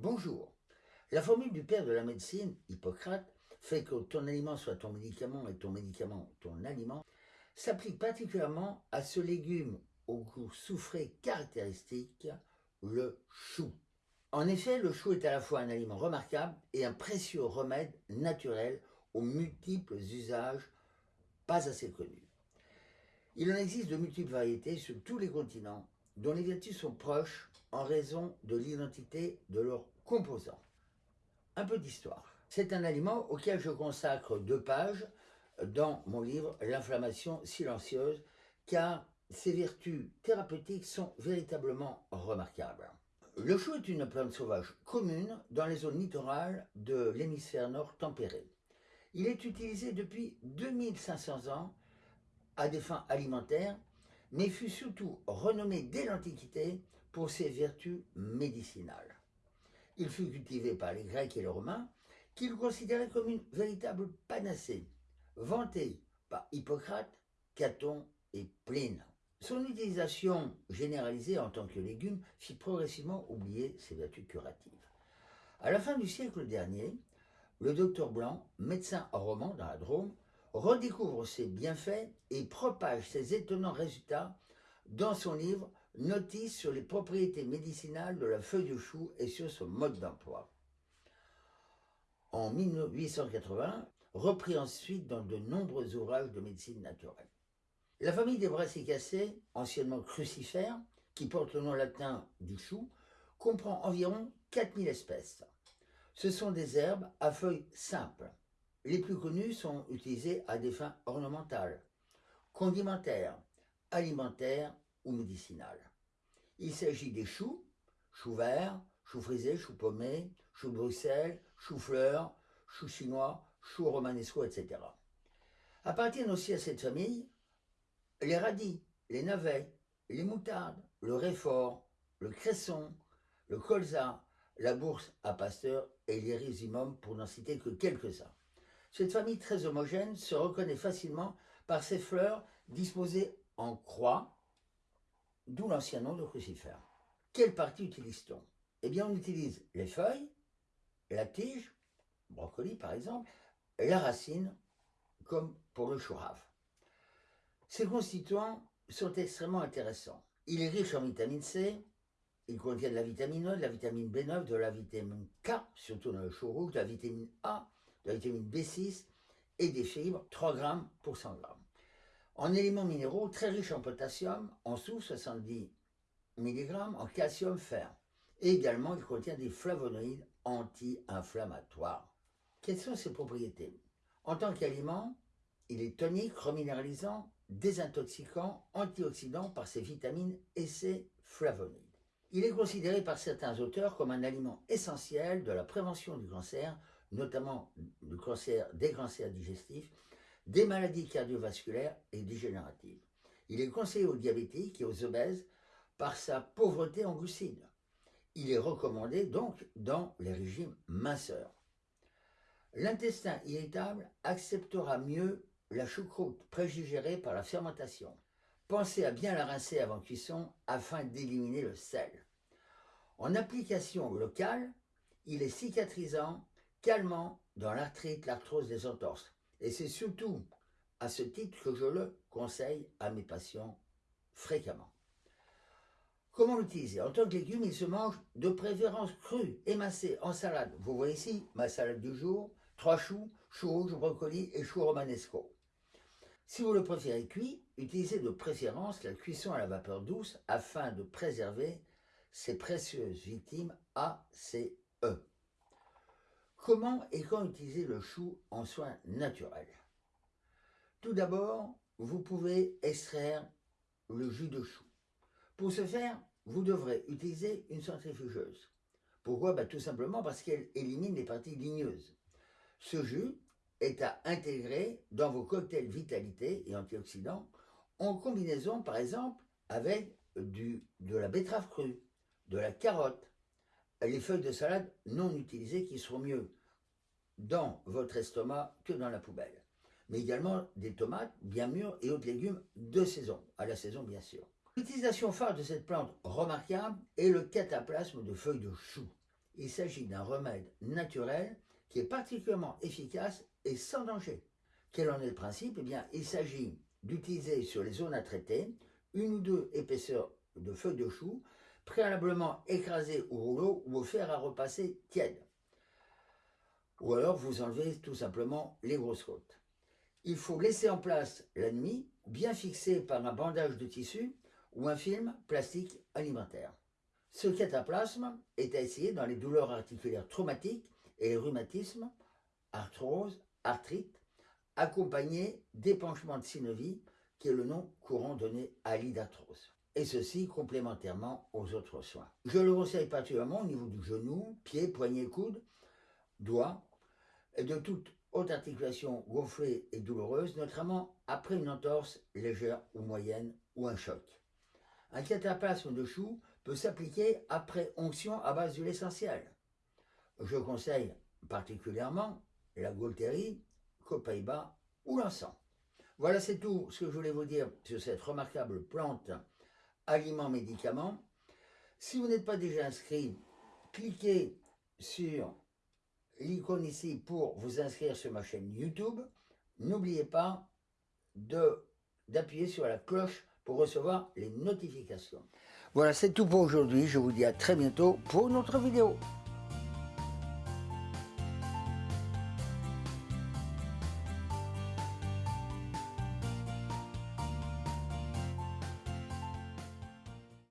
Bonjour. La formule du père de la médecine, Hippocrate, fait que ton aliment soit ton médicament et ton médicament ton aliment, s'applique particulièrement à ce légume au goût soufré caractéristique, le chou. En effet, le chou est à la fois un aliment remarquable et un précieux remède naturel aux multiples usages pas assez connus. Il en existe de multiples variétés sur tous les continents, dont les vertus sont proches en raison de l'identité de leurs composants. Un peu d'histoire. C'est un aliment auquel je consacre deux pages dans mon livre L'inflammation silencieuse, car ses vertus thérapeutiques sont véritablement remarquables. Le chou est une plante sauvage commune dans les zones littorales de l'hémisphère nord tempéré. Il est utilisé depuis 2500 ans à des fins alimentaires, mais fut surtout renommé dès l'Antiquité pour ses vertus médicinales. Il fut cultivé par les Grecs et les Romains, qui le considéraient comme une véritable panacée, vantée par Hippocrate, Caton et Pline. Son utilisation généralisée en tant que légume fit progressivement oublier ses vertus curatives. À la fin du siècle dernier, le docteur Blanc, médecin roman dans la Drôme, redécouvre ses bienfaits et propage ses étonnants résultats dans son livre Notice sur les propriétés médicinales de la feuille de chou et sur son mode d'emploi. En 1880, repris ensuite dans de nombreux ouvrages de médecine naturelle. La famille des brassicacées, anciennement crucifères, qui porte le nom latin du chou, comprend environ 4000 espèces. Ce sont des herbes à feuilles simples. Les plus connues sont utilisées à des fins ornementales, condimentaires, alimentaires ou médicinales. Il s'agit des choux, choux verts, choux frisés, choux pommés, choux Bruxelles, choux fleurs, choux chinois, choux romanesco, etc. Appartiennent aussi à cette famille les radis, les navets, les moutardes, le réfort, le cresson, le colza, la bourse à pasteur et l'irisimum pour n'en citer que quelques-uns. Cette famille très homogène se reconnaît facilement par ses fleurs disposées en croix, d'où l'ancien nom de crucifère. Quelle partie utilise-t-on? Eh bien, on utilise les feuilles, la tige, brocoli par exemple, la racine, comme pour le chou Ces constituants sont extrêmement intéressants. Il est riche en vitamine C, il contient de la vitamine E, de la vitamine B9, de la vitamine K, surtout dans le chou rouge, de la vitamine A, de la vitamine B6 et des fibres, 3 grammes pour 100 grammes. En éléments minéraux, très riches en potassium, en soufre, 70 mg, en calcium, fer. Et également, il contient des flavonoïdes anti-inflammatoires. Quelles sont ses propriétés? En tant qu'aliment, il est tonique, reminéralisant, désintoxicant, antioxydant par ses vitamines et ses flavonoïdes. Il est considéré par certains auteurs comme un aliment essentiel de la prévention du cancer, notamment du cancer, des cancers digestifs, des maladies cardiovasculaires et dégénératives. Il est conseillé aux diabétiques et aux obèses par sa pauvreté en glucides. Il est recommandé donc dans les régimes minceurs. L'intestin irritable acceptera mieux la choucroute prédigérée par la fermentation. Pensez à bien la rincer avant cuisson afin d'éliminer le sel. En application locale, il est cicatrisant, calmant dans l'arthrite, l'arthrose des entorses. Et c'est surtout à ce titre que je le conseille à mes patients fréquemment. Comment l'utiliser? En tant que légume, il se mange de préférence cru, émincé, en salade. Vous voyez ici ma salade du jour, trois choux, choux rouges, brocoli et choux romanesco. Si vous le préférez cuit, utilisez de préférence la cuisson à la vapeur douce afin de préserver ces précieuses victimes ACE. Comment et quand utiliser le chou en soins naturels Tout d'abord, vous pouvez extraire le jus de chou. Pour ce faire, vous devrez utiliser une centrifugeuse. Pourquoi? Bah, Tout simplement parce qu'elle élimine les parties ligneuses. Ce jus est à intégrer dans vos cocktails vitalité et antioxydants en combinaison par exemple avec de la betterave crue, de la carotte, les feuilles de salade non utilisées qui seront mieux dans votre estomac que dans la poubelle. Mais également des tomates bien mûres et autres légumes de saison, à la saison bien sûr. L'utilisation phare de cette plante remarquable est le cataplasme de feuilles de chou. Il s'agit d'un remède naturel qui est particulièrement efficace et sans danger. Quel en est le principe? Eh bien, il s'agit d'utiliser sur les zones à traiter une ou deux épaisseurs de feuilles de chou préalablement écrasées au rouleau ou au fer à repasser tiède. Ou alors vous enlevez tout simplement les grosses côtes. Il faut laisser en place la nuit, bien fixé par un bandage de tissu ou un film plastique alimentaire. Ce cataplasme est à essayer dans les douleurs articulaires traumatiques et les rhumatismes, arthrose, arthrite, accompagné d'épanchement de synovie, qui est le nom courant donné à l'idarthrose. Et ceci complémentairement aux autres soins. Je le conseille particulièrement au niveau du genou, pied, poignet, coude, doigt, et de toute haute articulation gonflée et douloureuse, notamment après une entorse légère ou moyenne ou un choc. Un cataplasme de chou peut s'appliquer après onction à base d'huile essentielle. Je conseille particulièrement la Gaultérie, Copaiba ou l'encens. Voilà, c'est tout ce que je voulais vous dire sur cette remarquable plante aliment-médicament. Si vous n'êtes pas déjà inscrit, cliquez sur l'icône ici pour vous inscrire sur ma chaîne YouTube. N'oubliez pas d'appuyer sur la cloche pour recevoir les notifications. Voilà, c'est tout pour aujourd'hui. Je vous dis à très bientôt pour une autre vidéo.